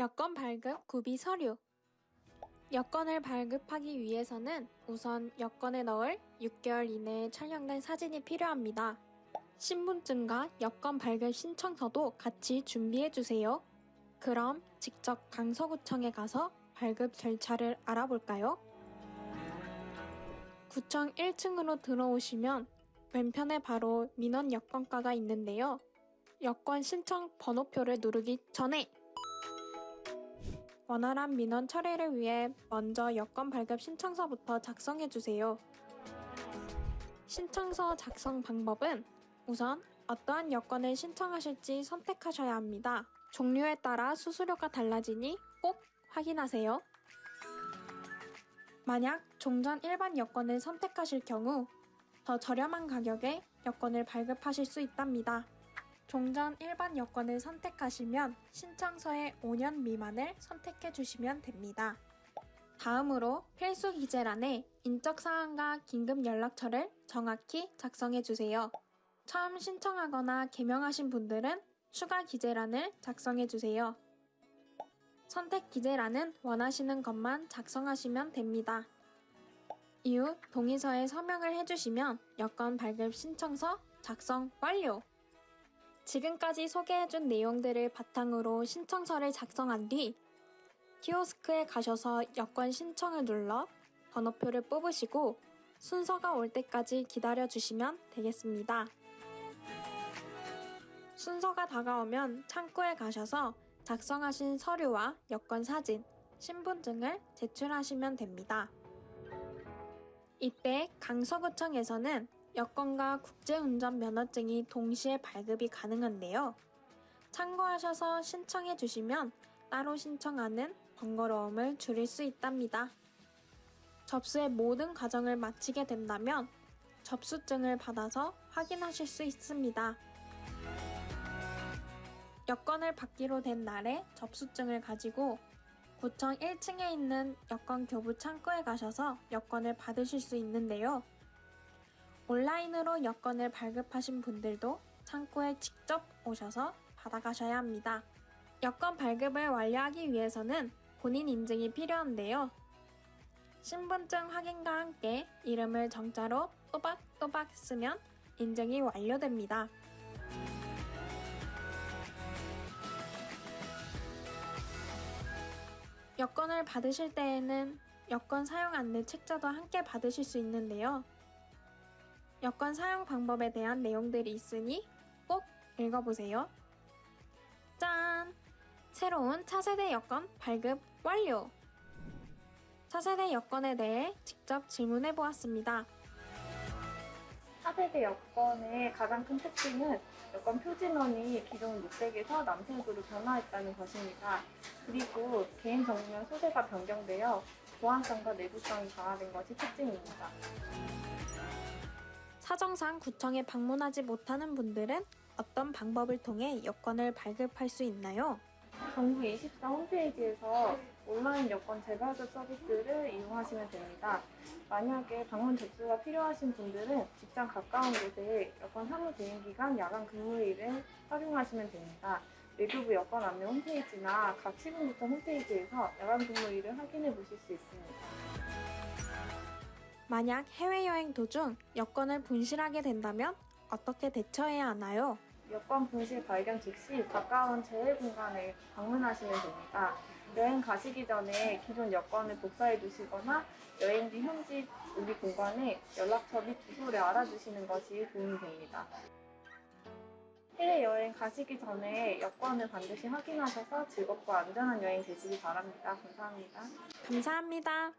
여권 발급 구비 서류 여권을 발급하기 위해서는 우선 여권에 넣을 6개월 이내에 촬영된 사진이 필요합니다. 신분증과 여권 발급 신청서도 같이 준비해주세요. 그럼 직접 강서구청에 가서 발급 절차를 알아볼까요? 구청 1층으로 들어오시면 왼편에 바로 민원 여권과가 있는데요. 여권 신청 번호표를 누르기 전에 원활한 민원 처리를 위해 먼저 여권 발급 신청서부터 작성해 주세요. 신청서 작성 방법은 우선 어떠한 여권을 신청하실지 선택하셔야 합니다. 종류에 따라 수수료가 달라지니 꼭 확인하세요. 만약 종전 일반 여권을 선택하실 경우 더 저렴한 가격에 여권을 발급하실 수 있답니다. 종전 일반 여권을 선택하시면 신청서의 5년 미만을 선택해 주시면 됩니다. 다음으로 필수 기재란에 인적 사항과 긴급 연락처를 정확히 작성해 주세요. 처음 신청하거나 개명하신 분들은 추가 기재란을 작성해 주세요. 선택 기재란은 원하시는 것만 작성하시면 됩니다. 이후 동의서에 서명을 해주시면 여권 발급 신청서 작성 완료! 지금까지 소개해준 내용들을 바탕으로 신청서를 작성한 뒤 키오스크에 가셔서 여권 신청을 눌러 번호표를 뽑으시고 순서가 올 때까지 기다려 주시면 되겠습니다. 순서가 다가오면 창구에 가셔서 작성하신 서류와 여권 사진, 신분증을 제출하시면 됩니다. 이때 강서구청에서는 여권과 국제운전 면허증이 동시에 발급이 가능한데요. 참고하셔서 신청해 주시면 따로 신청하는 번거로움을 줄일 수 있답니다. 접수의 모든 과정을 마치게 된다면 접수증을 받아서 확인하실 수 있습니다. 여권을 받기로 된 날에 접수증을 가지고 구청 1층에 있는 여권 교부 창구에 가셔서 여권을 받으실 수 있는데요. 온라인으로 여권을 발급하신 분들도 창구에 직접 오셔서 받아가셔야 합니다. 여권 발급을 완료하기 위해서는 본인 인증이 필요한데요. 신분증 확인과 함께 이름을 정자로 또박또박 쓰면 인증이 완료됩니다. 여권을 받으실 때에는 여권 사용 안내 책자도 함께 받으실 수 있는데요. 여권 사용 방법에 대한 내용들이 있으니 꼭 읽어보세요. 짠! 새로운 차세대 여권 발급 완료! 차세대 여권에 대해 직접 질문해 보았습니다. 차세대 여권의 가장 큰 특징은 여권 표지면이 기존 녹색에서 남색으로 변화했다는 것입니다. 그리고 개인 정보면 소재가 변경되어 보안성과 내구성이 강화된 것이 특징입니다. 사정상 구청에 방문하지 못하는 분들은 어떤 방법을 통해 여권을 발급할 수 있나요? 정부 24 홈페이지에서 온라인 여권 재발급 서비스를 이용하시면 됩니다. 만약에 방문 접수가 필요하신 분들은 직장 가까운 곳에 여권 사무 대행 기간 야간 근무일을 활용하시면 됩니다. 외교부 여권 안내 홈페이지나 각 시군구청 홈페이지에서 야간 근무일을 확인해 보실 수 있습니다. 만약 해외여행 도중 여권을 분실하게 된다면 어떻게 대처해야 하나요? 여권 분실 발견 즉시 가까운 재해 공간에 방문하시면 됩니다. 여행 가시기 전에 기존 여권을 복사해 두시거나 여행지 현지 우리 공간에 연락처 및 주소를 알아두시는 것이 도움이 됩니다. 해외 여행 가시기 전에 여권을 반드시 확인하셔서 즐겁고 안전한 여행 되시기 바랍니다. 감사합니다. 감사합니다.